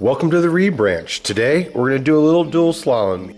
Welcome to the Reeb Ranch. Today we're going to do a little dual slalom.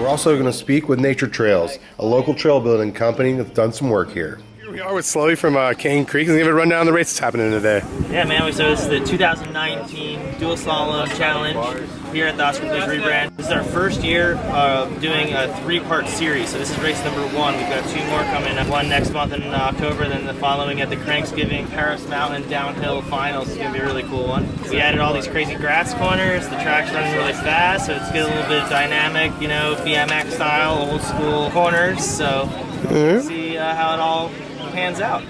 We're also going to speak with Nature Trails, a local trail building company that's done some work here. We are with Slowey from uh, Cane Creek. He's going a run down the race that's happening today. Yeah, man. So this is the 2019 Dual Slalom Challenge here at the Oskar Blues Reeb Ranch. This is our first year uh, doing a three-part series. So this is race number one. We've got two more coming up. One next month in October, then the following at the Cranksgiving Paris Mountain Downhill Finals. It's going to be a really cool one. We added all these crazy grass corners. The track's running really fast, so it's getting a little bit of dynamic, you know, BMX style, old school corners. So Mhm. see uh, how it all pans out.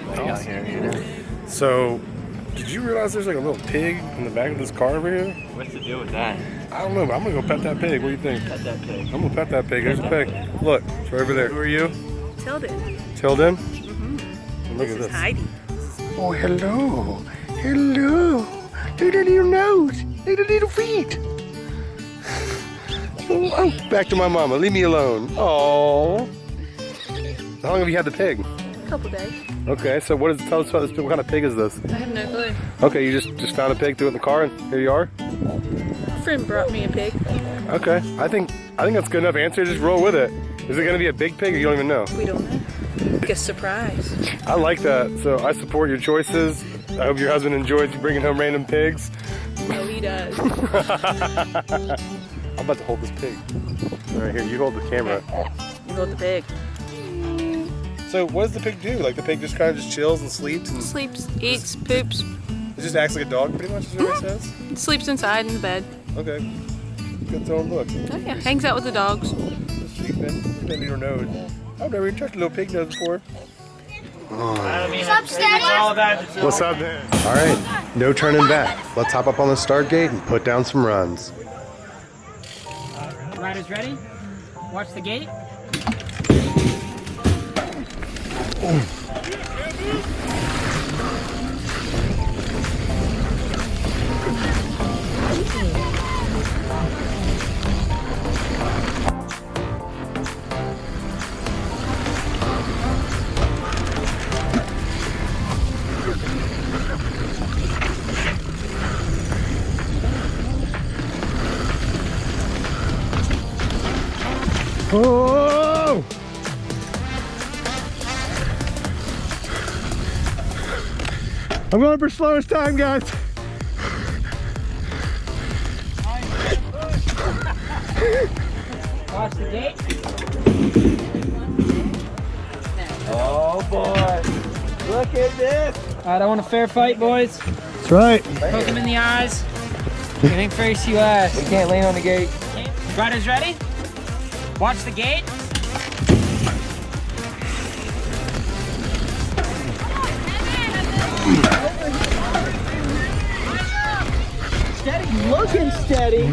So, did you realize there's like a little pig in the back of this car over here? What's the deal with that? I don't know, but I'm going to go pet that pig. What do you think? Pet that pig. I'm going to pet that pig. There's a pig. Look, it's right over there. Who are you? Tilden. Tilden? Mm-hmm. Look This at is this. Heidi. Oh, hello. Hello. Look at the little nose. Look at little feet. Oh, oh, back to my mama. Leave me alone. Oh. How long have you had the pig? Couple days. Okay, so what is tell us about this pig? What kind of pig is this? I have no clue. Okay, you just just found a pig, threw it in the car, and here you are. A friend brought me a pig. Okay, I think I think that's good enough answer. Just roll with it. Is it gonna be a big pig, or you don't even know? We don't know. Like a surprise. I like that. So I support your choices. I hope your husband enjoys you bringing home random pigs. No, he does. I'm about to hold this pig. All right, here, you hold the camera. You hold the pig. So what does the pig do? Like the pig just kind of just chills and sleeps and Sleeps, eats, poops, it just acts like a dog pretty much is what it mm-hmm. says? sleeps inside in the bed. Okay. Good throwing look. Oh yeah, hangs out with the dogs. Sleeping. That little nose. I've never even touched a little pig nose before. I mean, it's all What's up, man? All right, no turning back. Let's hop up on the start gate and put down some runs. Riders ready? Watch the gate. Boom. I'm going for slowest time, guys. Watch the gate. Oh boy. Look at this. All right, I want a fair fight, boys. That's right. Poke him in the eyes. Anything face you ask. We can't lean on the gate. Riders ready? Watch the gate. Looking steady.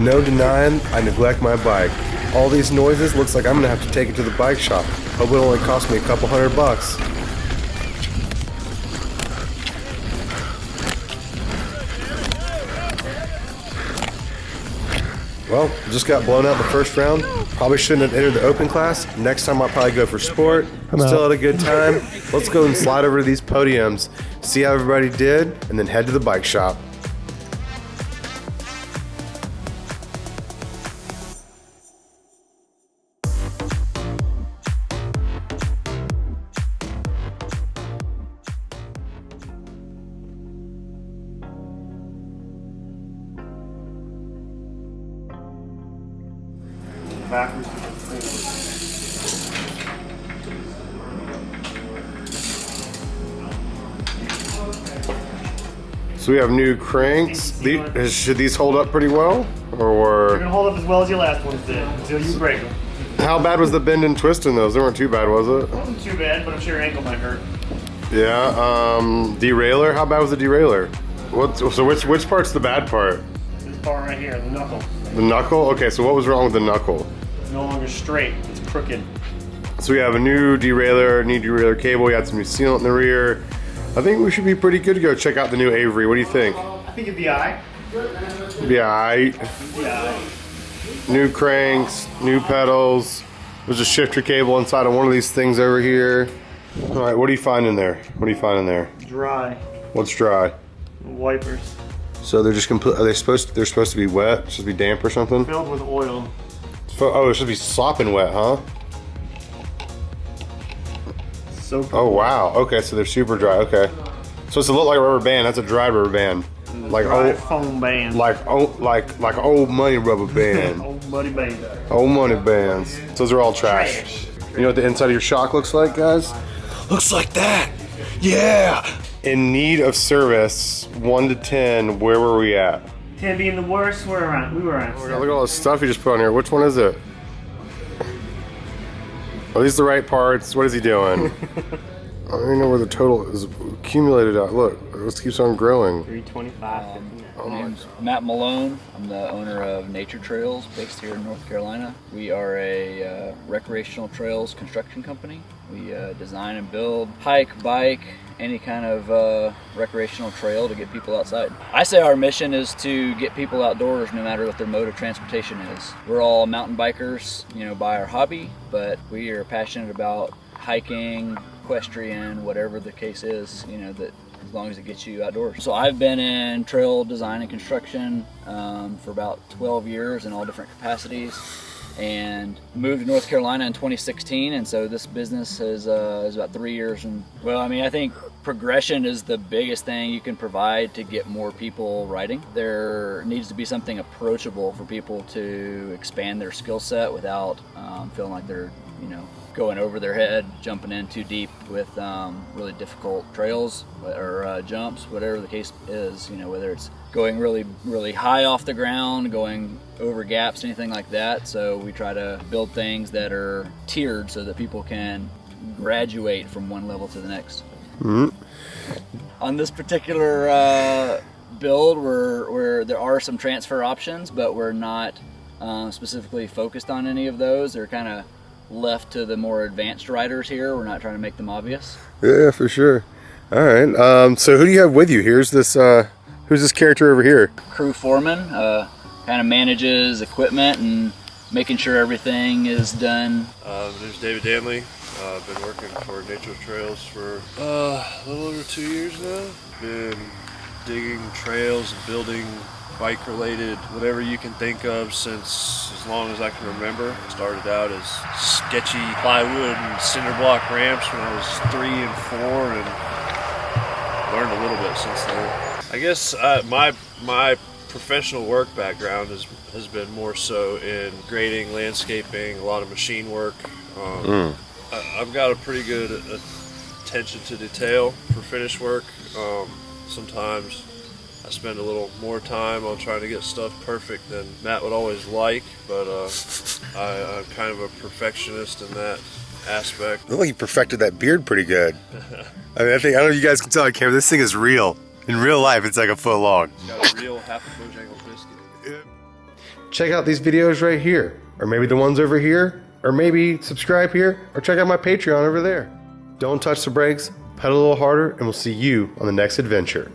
No denying, I neglect my bike. All these noises looks like I'm gonna have to take it to the bike shop. Hope it only cost me a couple hundred bucks. Well, just got blown out the first round. Probably shouldn't have entered the open class. Next time I'll probably go for sport. I'm Still had a good time. Let's go and slide over to these podiums, see how everybody did, and then head to the bike shop. So we have new cranks. The- should these hold up pretty well? Or They're gonna hold up as well as your last ones did until you break them. how bad was the bend and twist in those? They weren't too bad, was it? Wasn't too bad, but I'm sure your ankle might hurt. Yeah. Um, derailleur. How bad was the derailleur? What? So which which part's the bad part? This part right here, the knuckle, The knuckle. Okay. So what was wrong with the knuckle? It's no longer straight, it's crooked. So we have a new derailleur, new derailleur cable. We had some new sealant in the rear. I think we should be pretty good to go check out the new Avery. What do you think? I think it'd be alright. Be alright. Yeah. new cranks, new pedals. There's a shifter cable inside of one of these things over here. All right, what do you find in there? What do you find in there? Dry. What's dry? Wipers. So they're just complete. Are they supposed? To, they're supposed to be wet. Supposed to be damp or something? Filled with oil. Oh, it should be sopping wet, huh? So Oh wow. Okay, so they're super dry. Okay. So it's a look like a rubber band. That's a dry rubber band. Like old, foam band. like old, like like old money rubber band. Old buddy band. old money bands. Those are all trash. You know what the inside of your shock looks like, guys? Looks like that. Yeah. In need of service, one to ten. Where were we at? Ten being the worst, we're around. We were around. Oh look at all this stuff you just put on here. Which one is it? Are these the right parts? What is he doing? I don't even know where the total is accumulated at. Look, this keeps on growing. 325. My name's Matt Malone. I'm the owner of Nature Trails based here in North Carolina. We are a uh, recreational trails construction company. We uh, design and build, hike, bike, any kind of uh, recreational trail to get people outside. I say our mission is to get people outdoors no matter what their mode of transportation is. We're all mountain bikers, you know, by our hobby, but we are passionate about hiking, equestrian, whatever the case is, you know, that as long as it gets you outdoors. So I've been in trail design and construction um, for about 12 years in all different capacities and moved to North Carolina in 2016 and so this business is, uh, is about three years and well I mean I think progression is the biggest thing you can provide to get more people riding. There needs to be something approachable for people to expand their skill set without um, feeling like they're you know going over their head, jumping in too deep with um, really difficult trails or uh, jumps, whatever the case is. You know, whether it's going really, really high off the ground, going over gaps, anything like that. So we try to build things that are tiered so that people can graduate from one level to the next. On this particular uh, build, we're, we're, there are some transfer options, but we're not uh, specifically focused on any of those. They're kind of left to the more advanced riders here. We're not trying to make them obvious. Yeah, for sure. All right. Um, so who do you have with you? Here's this. Uh, who's this character over here? Crew foreman uh, kind of manages equipment and making sure everything is done. Uh, my name's David Danley. Uh, I've been working for Nature Trails for uh, a little over two years now. Been digging trails and building bike related whatever you can think of since as long as I can remember. Started out as sketchy plywood and cinder block ramps when I was three and four and learned a little bit since then. I guess uh, my my professional work background has has been more so in grading, landscaping, a lot of machine work. Um, I, I've got a pretty good attention to detail for finish work. Um, sometimes I spend a little more time on trying to get stuff perfect than Matt would always like, but uh, I, I'm kind of a perfectionist in that aspect. Look like you perfected that beard pretty good. I mean, I think I don't know if you guys can tell on camera. This thing is real. In real life, it's like a foot long. Got a real half a Bojangles biscuit. Check out these videos right here, or maybe the ones over here, or maybe subscribe here, or check out my Patreon over there. Don't touch the brakes, pedal a little harder, and we'll see you on the next adventure.